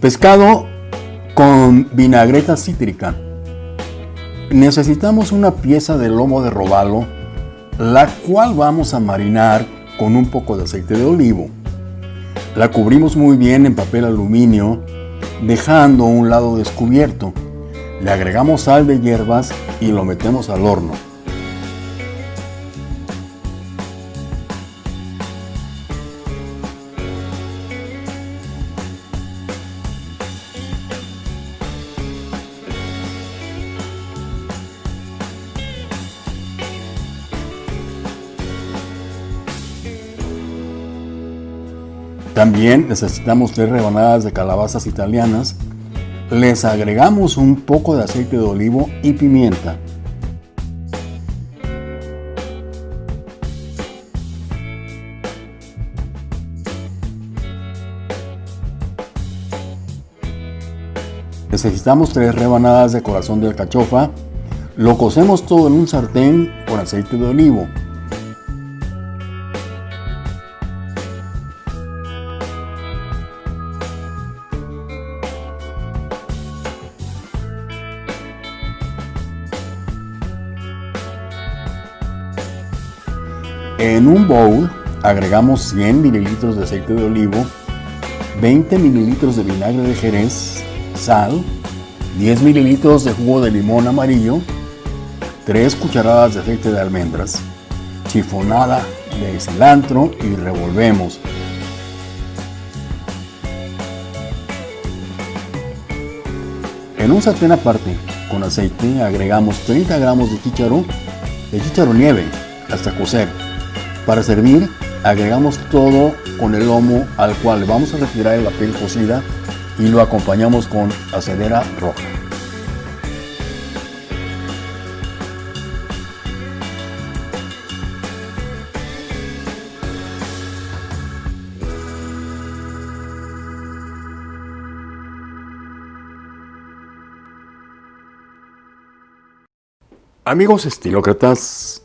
Pescado con vinagreta cítrica. Necesitamos una pieza de lomo de robalo, la cual vamos a marinar con un poco de aceite de olivo. La cubrimos muy bien en papel aluminio, dejando un lado descubierto. Le agregamos sal de hierbas y lo metemos al horno. También necesitamos tres rebanadas de calabazas italianas. Les agregamos un poco de aceite de olivo y pimienta. Necesitamos tres rebanadas de corazón de alcachofa. Lo cocemos todo en un sartén con aceite de olivo. En un bowl agregamos 100 mililitros de aceite de olivo, 20 mililitros de vinagre de jerez, sal, 10 mililitros de jugo de limón amarillo, 3 cucharadas de aceite de almendras, chifonada de cilantro y revolvemos. En un sartén aparte, con aceite, agregamos 30 gramos de chícharo, de chícharo nieve, hasta cocer. Para servir, agregamos todo con el lomo al cual vamos a retirar la piel cocida y lo acompañamos con acedera roja. Amigos estilócratas,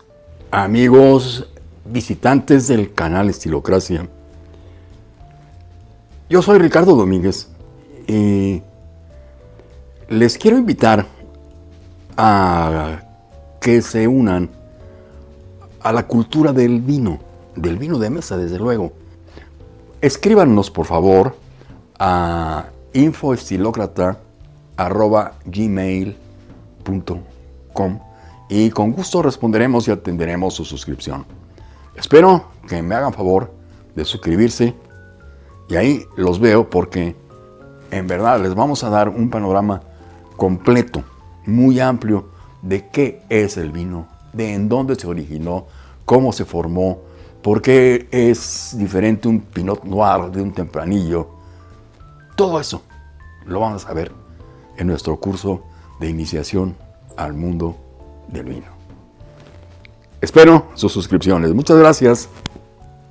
amigos visitantes del canal Estilocracia. Yo soy Ricardo Domínguez y les quiero invitar a que se unan a la cultura del vino, del vino de mesa, desde luego. Escríbanos, por favor, a infoestilocrata.gmail.com y con gusto responderemos y atenderemos su suscripción. Espero que me hagan favor de suscribirse y ahí los veo porque en verdad les vamos a dar un panorama completo, muy amplio de qué es el vino, de en dónde se originó, cómo se formó, por qué es diferente un Pinot Noir de un Tempranillo. Todo eso lo vamos a ver en nuestro curso de iniciación al mundo del vino. Espero sus suscripciones. Muchas gracias.